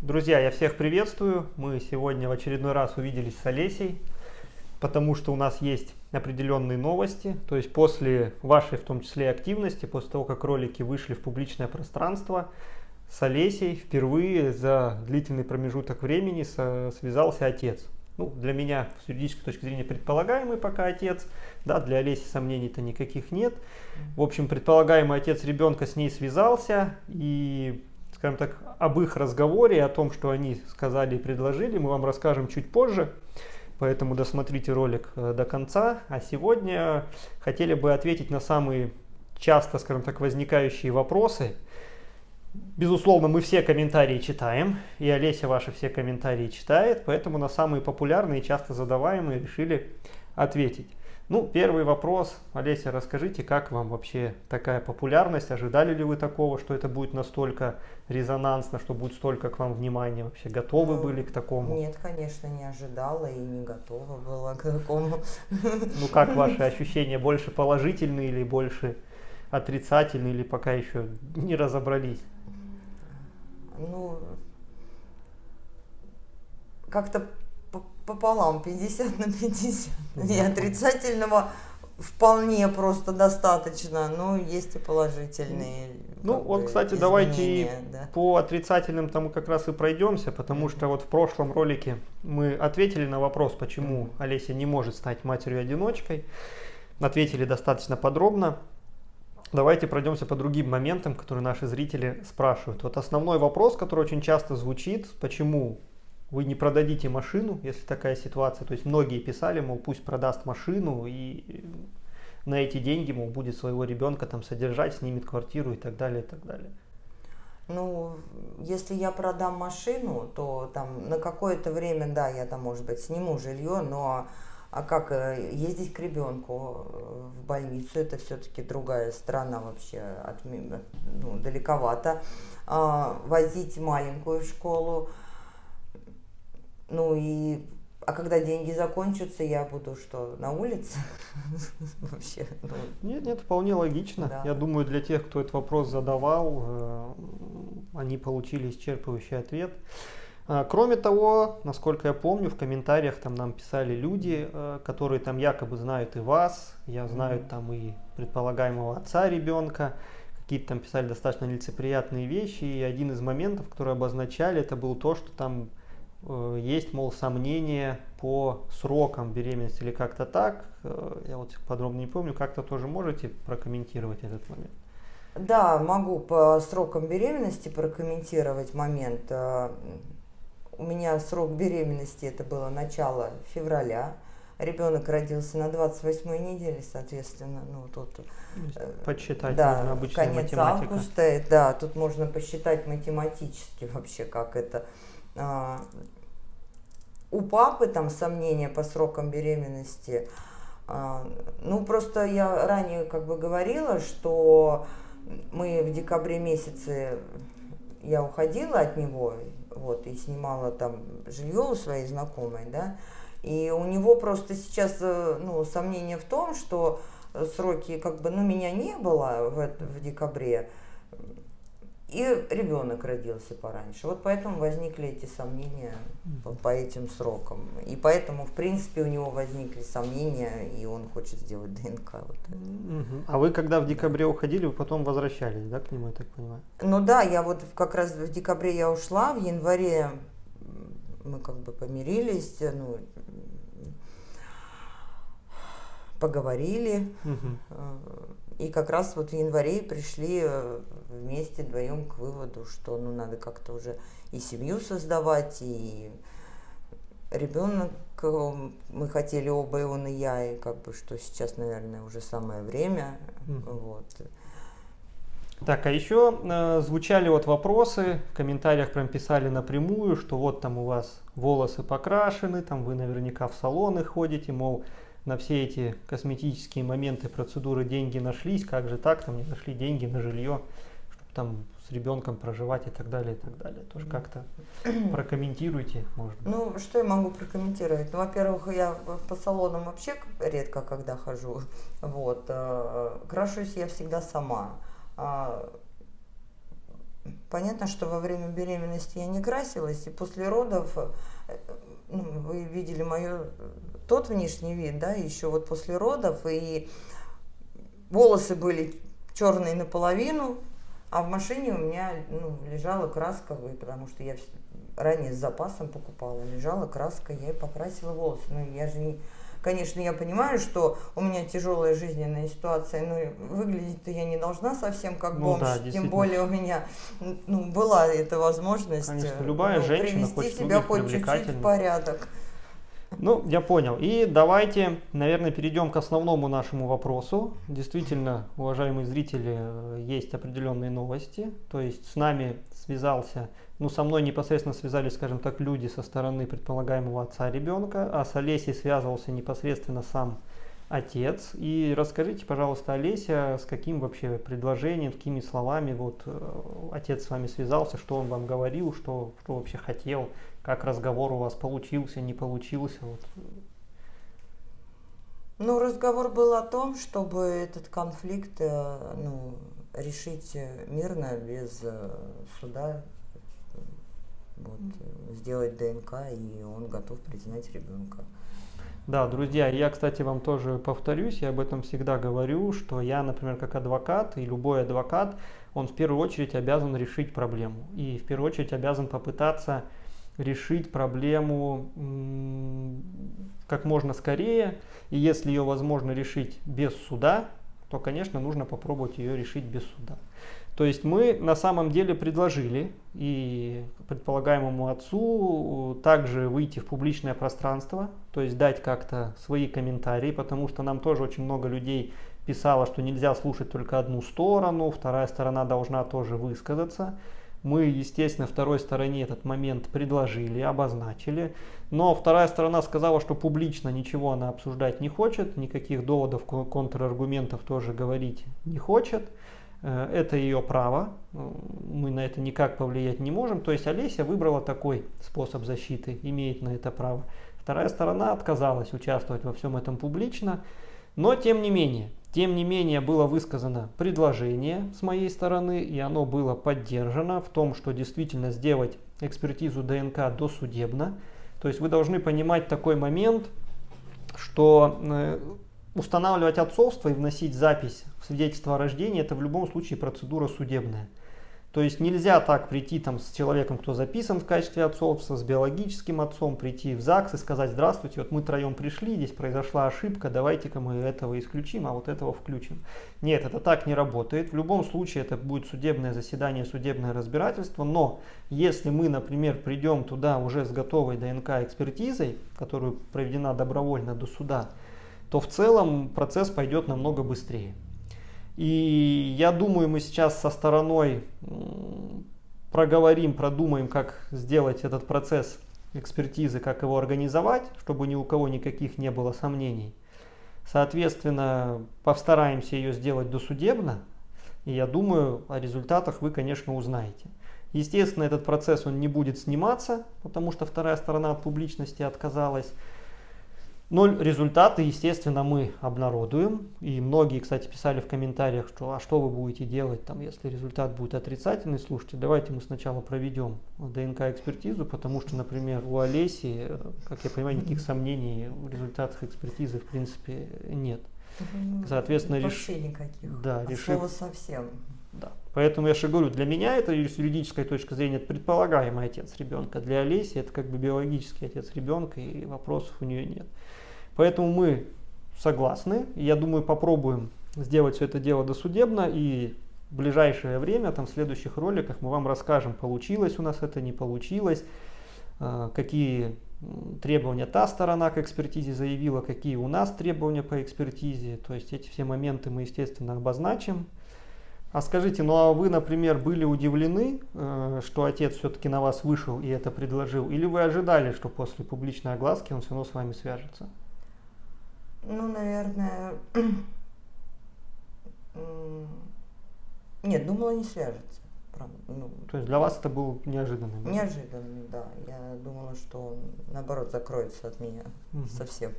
Друзья, я всех приветствую. Мы сегодня в очередной раз увиделись с Олесей, потому что у нас есть определенные новости. То есть после вашей, в том числе, активности, после того, как ролики вышли в публичное пространство, с Олесей впервые за длительный промежуток времени связался отец. Ну, для меня с юридической точки зрения предполагаемый пока отец, да, для Олеси сомнений-то никаких нет. В общем, предполагаемый отец ребенка с ней связался и скажем так, об их разговоре, о том, что они сказали и предложили, мы вам расскажем чуть позже. Поэтому досмотрите ролик э, до конца. А сегодня хотели бы ответить на самые часто, скажем так, возникающие вопросы. Безусловно, мы все комментарии читаем, и Олеся ваши все комментарии читает, поэтому на самые популярные и часто задаваемые решили ответить. Ну, первый вопрос. Олеся, расскажите, как вам вообще такая популярность? Ожидали ли вы такого, что это будет настолько резонансно, что будет столько к вам внимания? Вообще готовы ну, были к такому? Нет, конечно, не ожидала и не готова была к такому. Ну, как ваши ощущения? Больше положительные или больше отрицательные, или пока еще не разобрались? Ну, как-то пополам, 50 на 50. И отрицательного вполне просто достаточно, но есть и положительные. Ну вот, кстати, давайте да. по отрицательным тому как раз и пройдемся, потому что вот в прошлом ролике мы ответили на вопрос, почему Олеся не может стать матерью-одиночкой. Ответили достаточно подробно. Давайте пройдемся по другим моментам, которые наши зрители спрашивают. Вот основной вопрос, который очень часто звучит, почему вы не продадите машину, если такая ситуация. То есть многие писали, мол, пусть продаст машину и на эти деньги, мол, будет своего ребенка там содержать, снимет квартиру и так далее, и так далее. Ну, если я продам машину, то там на какое-то время, да, я там, может быть, сниму жилье, но а как э, ездить к ребенку э, в больницу, это все-таки другая страна вообще, от, ну, далековато. А, возить маленькую в школу, ну и а когда деньги закончатся, я буду что, на улице? Вообще. Ну. Нет, нет, вполне логично. Да. Я думаю, для тех, кто этот вопрос задавал, э, они получили исчерпывающий ответ. А, кроме того, насколько я помню, в комментариях там нам писали люди, э, которые там якобы знают и вас, я знаю там и предполагаемого отца ребенка, какие-то там писали достаточно лицеприятные вещи, и один из моментов, которые обозначали, это был то, что там есть, мол, сомнения по срокам беременности или как-то так. Э, я вот подробно не помню, как-то тоже можете прокомментировать этот момент? Да, могу по срокам беременности прокомментировать момент. Э, у меня срок беременности это было начало февраля. Ребенок родился на 28 неделе, соответственно, ну тут подсчитать да, обычная конец математика. августа, да, тут можно посчитать математически вообще, как это у папы там сомнения по срокам беременности. А, ну, просто я ранее как бы говорила, что мы в декабре месяце, я уходила от него, вот, и снимала там жилье у своей знакомой, да, и у него просто сейчас, э, ну, сомнение в том, что сроки, как бы, ну, меня не было в, в декабре, и ребенок родился пораньше. Вот поэтому возникли эти сомнения по, по этим срокам. И поэтому, в принципе, у него возникли сомнения, и он хочет сделать ДНК. Вот угу. А вы, когда в декабре уходили, вы потом возвращались, да, к нему, я так понимаю? Ну да, я вот как раз в декабре я ушла, в январе мы как бы помирились, ну, поговорили. Угу и как раз вот в январе пришли э, вместе вдвоем к выводу, что ну надо как-то уже и семью создавать, и ребенок э, мы хотели оба, и он, и я, и как бы что сейчас, наверное, уже самое время. Mm. Вот. Так, а еще э, звучали вот вопросы, в комментариях прям писали напрямую, что вот там у вас волосы покрашены, там вы наверняка в салоны ходите, мол, на все эти косметические моменты, процедуры деньги нашлись, как же так, там не нашли деньги на жилье, чтобы там с ребенком проживать и так далее, и так далее. Тоже как-то прокомментируйте, может быть. Ну, что я могу прокомментировать? Ну, во-первых, я по салонам вообще редко когда хожу, вот, э, крашусь я всегда сама. А, понятно, что во время беременности я не красилась, и после родов, э, ну, вы видели мою, тот внешний вид, да, еще вот после родов, и волосы были черные наполовину, а в машине у меня ну, лежала краска, потому что я ранее с запасом покупала, лежала краска, я и покрасила волосы. Ну, я же не, Конечно, я понимаю, что у меня тяжелая жизненная ситуация, но выглядеть-то я не должна совсем как ну, бомж. Да, тем более у меня ну, была эта возможность Конечно, любая ну, женщина привести себя хоть чуть-чуть в порядок. Ну, я понял. И давайте, наверное, перейдем к основному нашему вопросу. Действительно, уважаемые зрители, есть определенные новости. То есть с нами связался ну, со мной непосредственно связались, скажем так, люди со стороны предполагаемого отца ребенка, а с Олесей связывался непосредственно сам отец. И расскажите, пожалуйста, Олеся, с каким вообще предложением, какими словами вот э, отец с вами связался, что он вам говорил, что, что вообще хотел, как разговор у вас получился, не получился. Вот. Ну, разговор был о том, чтобы этот конфликт э, ну, решить мирно, без э, суда, вот, сделать ДНК, и он готов признать ребенка. Да, друзья, я, кстати, вам тоже повторюсь, я об этом всегда говорю, что я, например, как адвокат, и любой адвокат, он в первую очередь обязан решить проблему. И в первую очередь обязан попытаться решить проблему как можно скорее. И если ее возможно решить без суда, то, конечно, нужно попробовать ее решить без суда. То есть мы на самом деле предложили и предполагаемому отцу также выйти в публичное пространство, то есть дать как-то свои комментарии, потому что нам тоже очень много людей писало, что нельзя слушать только одну сторону, вторая сторона должна тоже высказаться. Мы, естественно, второй стороне этот момент предложили, обозначили, но вторая сторона сказала, что публично ничего она обсуждать не хочет, никаких доводов, контраргументов тоже говорить не хочет. Э, это ее право, мы на это никак повлиять не можем. То есть Олеся выбрала такой способ защиты, имеет на это право. Вторая сторона отказалась участвовать во всем этом публично, но тем не менее, тем не менее было высказано предложение с моей стороны, и оно было поддержано в том, что действительно сделать экспертизу ДНК досудебно. То есть вы должны понимать такой момент, что э, устанавливать отцовство и вносить запись в свидетельство о рождении, это в любом случае процедура судебная. То есть нельзя так прийти там с человеком, кто записан в качестве отцовства, с биологическим отцом, прийти в ЗАГС и сказать, здравствуйте, вот мы троем пришли, здесь произошла ошибка, давайте-ка мы этого исключим, а вот этого включим. Нет, это так не работает. В любом случае это будет судебное заседание, судебное разбирательство, но если мы, например, придем туда уже с готовой ДНК-экспертизой, которая проведена добровольно до суда, то в целом процесс пойдет намного быстрее. И я думаю, мы сейчас со стороной проговорим, продумаем, как сделать этот процесс экспертизы, как его организовать, чтобы ни у кого никаких не было сомнений. Соответственно, постараемся ее сделать досудебно, и я думаю, о результатах вы, конечно, узнаете. Естественно, этот процесс он не будет сниматься, потому что вторая сторона от публичности отказалась. Ноль результаты, естественно, мы обнародуем. И многие, кстати, писали в комментариях, что а что вы будете делать, там, если результат будет отрицательный. Слушайте, давайте мы сначала проведем ДНК-экспертизу, потому что, например, у Олеси, как я понимаю, никаких сомнений в результатах экспертизы в принципе нет. Соответственно, реш... никаких. Да, решив... слова совсем. Да. Поэтому я же говорю, для меня это с юридической точки зрения предполагаемый отец ребенка. Для Олеси это как бы биологический отец ребенка, и вопросов у нее нет. Поэтому мы согласны. Я думаю, попробуем сделать все это дело досудебно. И в ближайшее время, там, в следующих роликах мы вам расскажем, получилось у нас это, не получилось, а, какие требования та сторона к экспертизе заявила, какие у нас требования по экспертизе. То есть эти все моменты мы, естественно, обозначим. А скажите, ну а вы, например, были удивлены, э, что отец все-таки на вас вышел и это предложил? Или вы ожидали, что после публичной огласки он все равно с вами свяжется? Ну, наверное... Нет, думала, не свяжется. Правда. Ну, То есть для вас это был неожиданный момент? Неожиданный, да. Я думала, что он, наоборот, закроется от меня угу. совсем.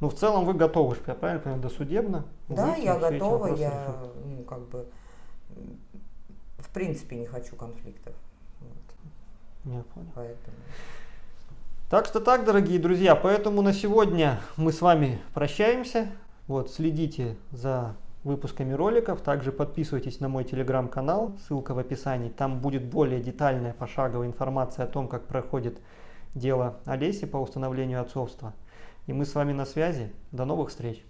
Ну, в целом вы готовы, я правильно понимаю, досудебно? Да, я готова, я, ну, как бы, в принципе не хочу конфликтов. Вот. Я понял. Поэтому. Так что так, дорогие друзья, поэтому на сегодня мы с вами прощаемся. Вот, следите за выпусками роликов. Также подписывайтесь на мой телеграм-канал, ссылка в описании. Там будет более детальная пошаговая информация о том, как проходит дело Олеси по установлению отцовства. И мы с вами на связи. До новых встреч!